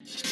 Yeah.